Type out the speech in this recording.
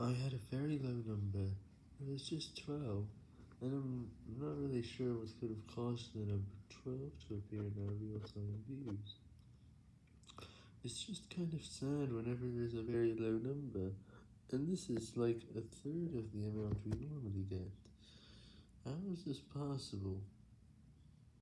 I had a very low number, it was just 12, and I'm not really sure what could have caused the number 12 to appear in our real-time views. It's just kind of sad whenever there's a very low number, and this is like a third of the amount we normally get. How is this possible?